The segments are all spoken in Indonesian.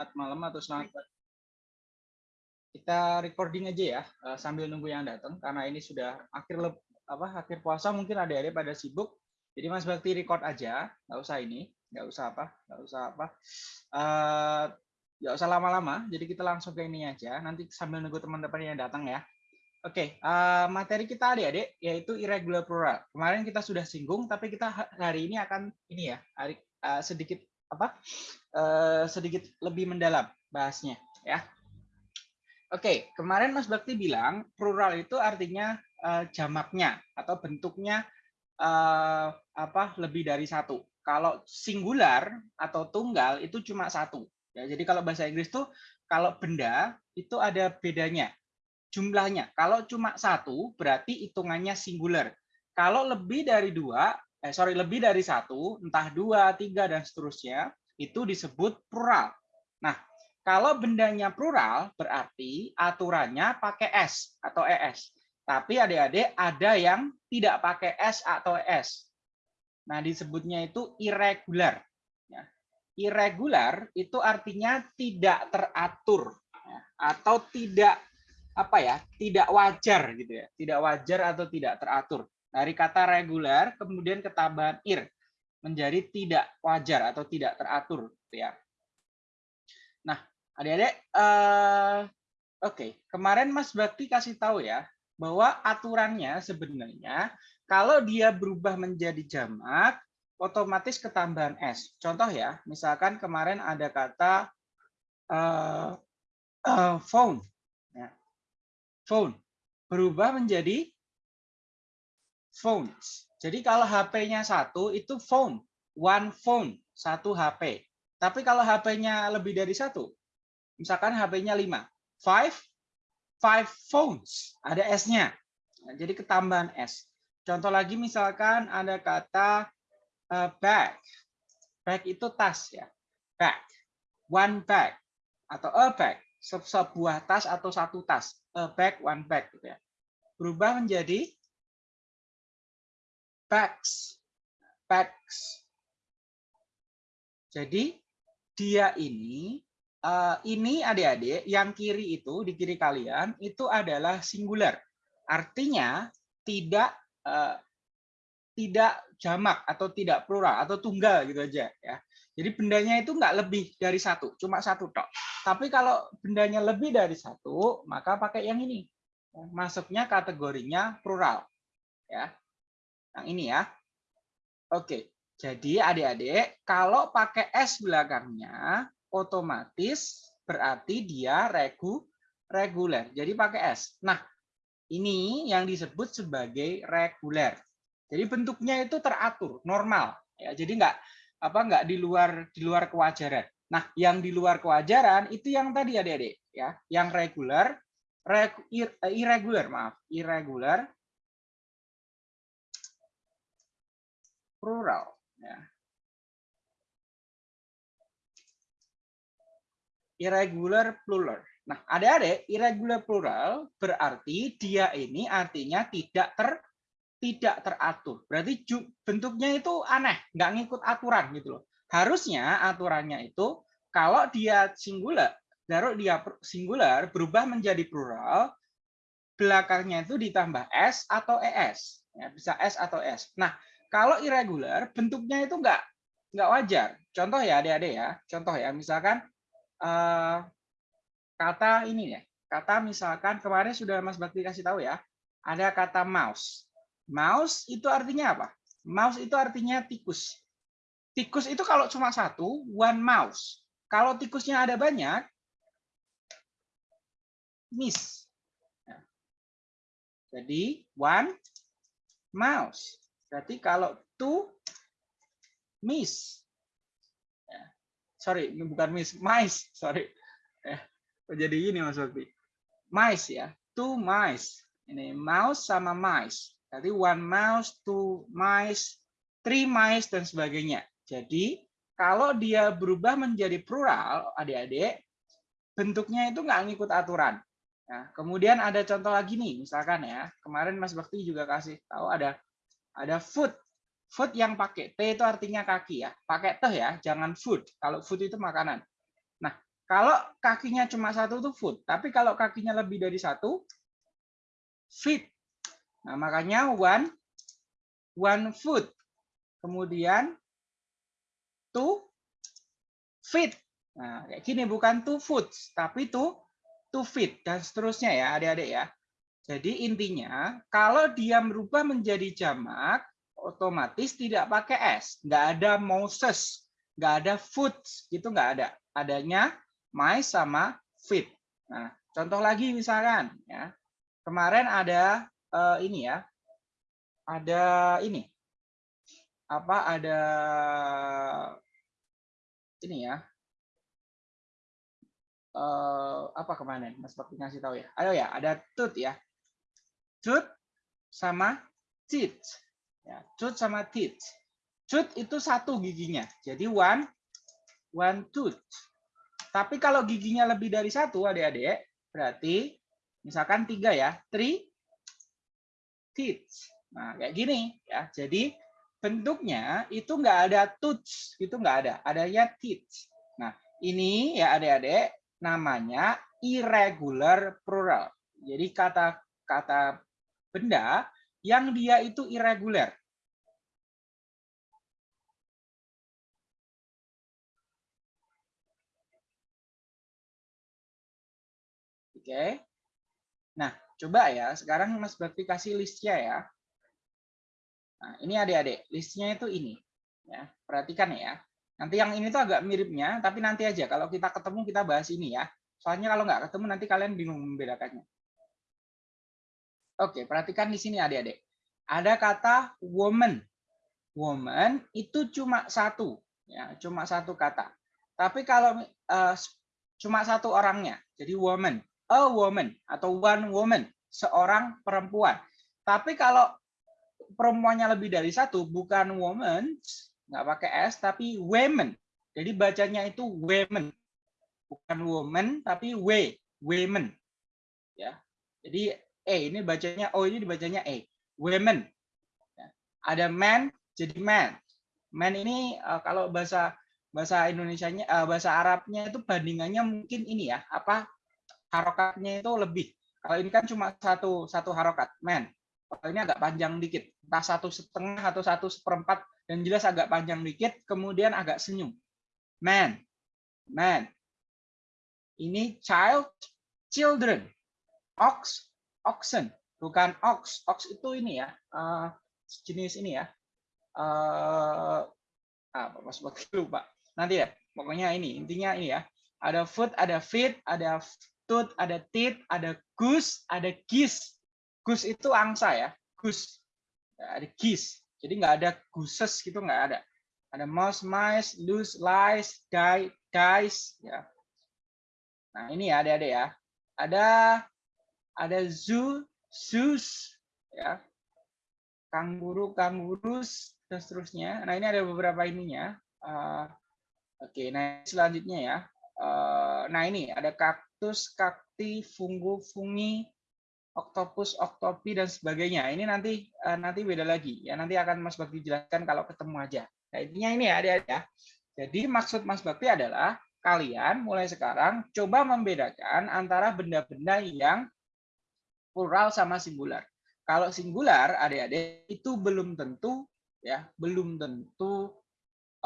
selamat malam atau selamat kita recording aja ya uh, sambil nunggu yang datang karena ini sudah akhir apa akhir puasa mungkin ada ada pada sibuk. Jadi Mas Bakti record aja nggak usah ini nggak usah apa nggak usah apa. Uh, nggak usah lama-lama jadi kita langsung ke ini aja. Nanti sambil nunggu teman-teman yang datang ya. Oke, okay, uh, materi kita adik-adik yaitu irregular plural. Kemarin kita sudah singgung, tapi kita hari ini akan ini ya, hari, uh, sedikit apa uh, sedikit lebih mendalam bahasnya ya. Oke, kemarin Mas Bakti bilang plural itu artinya uh, jamaknya atau bentuknya uh, apa lebih dari satu. Kalau singular atau tunggal itu cuma satu. Ya, jadi kalau bahasa Inggris tuh kalau benda itu ada bedanya jumlahnya. Kalau cuma satu berarti hitungannya singular. Kalau lebih dari dua eh sorry lebih dari satu, entah dua, tiga dan seterusnya, itu disebut plural. Nah, kalau bendanya plural berarti aturannya pakai s atau es. Tapi adik-adik ada yang tidak pakai s atau es. Nah, disebutnya itu irregular. Ya. Irregular itu artinya tidak teratur ya. atau tidak apa ya tidak wajar gitu ya tidak wajar atau tidak teratur dari kata reguler kemudian ketambahan ir menjadi tidak wajar atau tidak teratur gitu ya. Nah, adik-adik uh, oke, okay. kemarin Mas Bakti kasih tahu ya bahwa aturannya sebenarnya kalau dia berubah menjadi jamak otomatis ketambahan s. Contoh ya, misalkan kemarin ada kata uh, uh, phone ya. Phone berubah menjadi phones. Jadi kalau HP-nya satu itu phone, one phone, satu HP. Tapi kalau HP-nya lebih dari satu, misalkan HP-nya lima, five, five phones, ada S-nya. Nah, jadi ketambahan S. Contoh lagi misalkan ada kata uh, bag. Bag itu tas ya. Bag. One bag atau a bag. Sebuah tas atau satu tas. A bag, one bag gitu ya. Berubah menjadi bags. Bags. Jadi dia ini uh, ini adik-adik yang kiri itu di kiri kalian itu adalah singular. Artinya tidak uh, tidak jamak atau tidak plural atau tunggal gitu aja ya. Jadi bendanya itu nggak lebih dari satu, cuma satu tok. Tapi kalau bendanya lebih dari satu, maka pakai yang ini. Masuknya kategorinya plural. Ya. Yang ini ya. Oke, jadi adik-adik kalau pakai S belakangnya otomatis berarti dia regu reguler. Jadi pakai S. Nah, ini yang disebut sebagai reguler. Jadi bentuknya itu teratur, normal ya. Jadi enggak apa enggak di luar di luar kewajaran. Nah, yang di luar kewajaran itu yang tadi adik-adik ya, yang reguler, reg, irregular, maaf, irregular plural. Ya. Irregular plural. Nah, ada-ada irregular plural berarti dia ini artinya tidak ter tidak teratur. Berarti bentuknya itu aneh, nggak ngikut aturan gitu loh. Harusnya aturannya itu kalau dia singular, kalau dia singular berubah menjadi plural, belakangnya itu ditambah s atau es. Ya, bisa s atau s. Nah, kalau irregular, bentuknya itu enggak enggak wajar. Contoh ya adik-adik ya. Contoh ya, misalkan uh, kata ini ya. Kata misalkan kemarin sudah Mas Bakti kasih tahu ya. Ada kata mouse. Mouse itu artinya apa? Mouse itu artinya tikus. Tikus itu kalau cuma satu, one mouse. Kalau tikusnya ada banyak, miss. Jadi one mouse. Berarti kalau to miss, ya. sorry, bukan miss, mice, sorry. Ya. Jadi ini Mas Bakti. Mice ya, two mice. Ini mouse sama mice. Jadi one mouse, two mice, three mice, dan sebagainya. Jadi kalau dia berubah menjadi plural, adik-adik, bentuknya itu nggak ngikut aturan. Nah, kemudian ada contoh lagi nih, misalkan ya, kemarin Mas Bakti juga kasih tahu ada ada food. Food yang pakai T itu artinya kaki ya. Pakai teh ya, jangan food. Kalau food itu makanan. Nah, Kalau kakinya cuma satu itu foot, tapi kalau kakinya lebih dari satu, feet. Nah, makanya one one foot. Kemudian two feet. Nah, kayak gini bukan two foot, tapi two two feet dan seterusnya ya, adik-adik ya. Jadi intinya kalau dia berubah menjadi jamak, otomatis tidak pakai s, nggak ada Moses, nggak ada foot, gitu nggak ada. Adanya my sama fit. Nah, contoh lagi misalkan ya. Kemarin ada uh, ini ya. Ada ini. Apa ada ini ya. Uh, apa kemarin Mas Bakti ngasih tahu ya. Ayo ya, ada tooth ya. Tooth sama teeth. Ya, tooth sama teeth. Tooth itu satu giginya. Jadi one one tooth. Tapi kalau giginya lebih dari satu, adik-adik, berarti misalkan tiga ya, three teeth. Nah, kayak gini ya. Jadi bentuknya itu nggak ada tooth, itu nggak ada, adanya teeth. Nah, ini ya adik-adik namanya irregular plural. Jadi kata-kata benda yang dia itu irregular. Oke. Nah, coba ya. Sekarang Mas Bakti kasih listnya ya. Nah, ini adik-adik. Listnya itu ini. Ya, perhatikan ya. Nanti yang ini tuh agak miripnya, tapi nanti aja. Kalau kita ketemu, kita bahas ini ya. Soalnya kalau nggak ketemu, nanti kalian bingung membedakannya. Oke, perhatikan di sini adik-adik. Ada kata woman. Woman itu cuma satu. ya Cuma satu kata. Tapi kalau uh, cuma satu orangnya, jadi woman a woman atau one woman, seorang perempuan. Tapi kalau perempuannya lebih dari satu, bukan woman, nggak pakai s, tapi women. Jadi bacanya itu women, bukan woman, tapi w, women. Ya, jadi e ini bacanya o ini dibacanya e, women. Ya. Ada man, jadi man. Man ini uh, kalau bahasa bahasa Indonesia-nya uh, bahasa Arabnya itu bandingannya mungkin ini ya apa harokatnya itu lebih. Kalau ini kan cuma satu satu harokat, men. Kalau ini agak panjang dikit, entah satu setengah atau satu seperempat, dan jelas agak panjang dikit, kemudian agak senyum. Man, man. Ini child, children. Ox, oxen, bukan ox. Ox itu ini ya, uh, jenis ini ya. Uh, apa mas lupa. Nanti ya, pokoknya ini intinya ini ya. Ada foot, ada feet, ada tooth, ada teeth, ada goose, ada geese. Goose itu angsa ya, goose. Ada geese. Jadi nggak ada gooses gitu nggak ada. Ada mouse, mice, loose, lice, die, dice. Ya. Nah ini ya ada-ada ya. Ada ada zoo, zoos, ya. Kanguru, kangurus, dan seterusnya. Nah ini ada beberapa ininya. Uh, Oke, okay, nah selanjutnya ya. Uh, nah ini ada kak kaktus, kakti, fungu, fungi, oktopus, oktopi dan sebagainya. Ini nanti uh, nanti beda lagi ya. Nanti akan Mas Bakti jelaskan kalau ketemu aja. Nah, intinya ini ya, ada ya. Jadi maksud Mas Bakti adalah kalian mulai sekarang coba membedakan antara benda-benda yang plural sama singular. Kalau singular, adik-adik itu belum tentu ya, belum tentu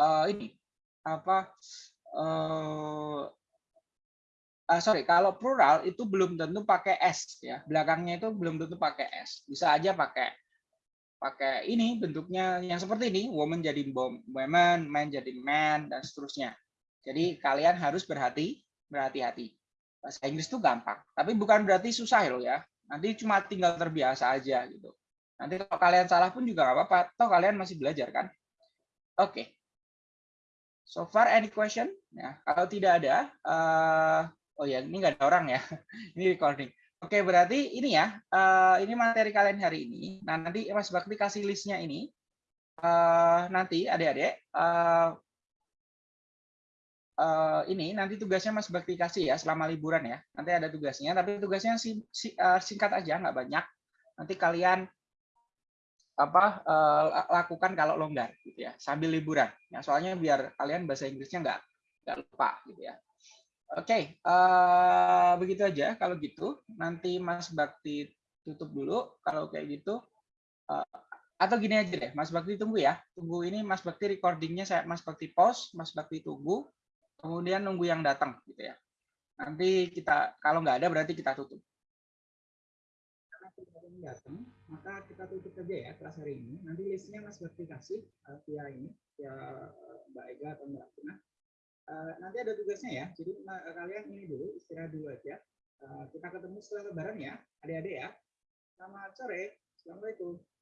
uh, ini apa uh, uh, sorry kalau plural itu belum tentu pakai s ya. Belakangnya itu belum tentu pakai s. Bisa aja pakai pakai ini bentuknya yang seperti ini woman jadi woman man jadi man dan seterusnya. Jadi kalian harus berhati berhati-hati. Bahasa Inggris itu gampang tapi bukan berarti susah loh ya nanti cuma tinggal terbiasa aja gitu nanti kalau kalian salah pun juga nggak apa-apa toh kalian masih belajar kan oke okay. so far any question ya kalau tidak ada uh, Oh ya, ini nggak ada orang ya. ini recording. Oke, berarti ini ya. Uh, ini materi kalian hari ini. Nah, nanti Mas Bakti kasih listnya ini. Uh, nanti adik-adik. Uh, uh, ini nanti tugasnya Mas Bakti kasih ya selama liburan ya. Nanti ada tugasnya, tapi tugasnya si, si, uh, singkat aja, nggak banyak. Nanti kalian apa uh, lakukan kalau longgar gitu ya sambil liburan ya soalnya biar kalian bahasa Inggrisnya nggak nggak lupa gitu ya Oke, uh, begitu aja. Kalau gitu, nanti Mas Bakti tutup dulu. Kalau kayak gitu, uh, atau gini aja deh, Mas Bakti tunggu ya. Tunggu ini Mas Bakti recordingnya saya Mas Bakti pause, Mas Bakti tunggu, kemudian nunggu yang datang gitu ya. Nanti kita kalau nggak ada berarti kita tutup. Karena datang, maka kita tutup aja ya kelas hari ini. Nanti listnya Mas Bakti kasih uh, via ini, via Mbak Ega atau Mbak Tuna. Uh, nanti ada tugasnya ya. Jadi uh, kalian ini dulu istirahat dulu aja. Uh, kita ketemu setelah lebaran ya, adik-adik ya. Selamat sore. Assalamualaikum.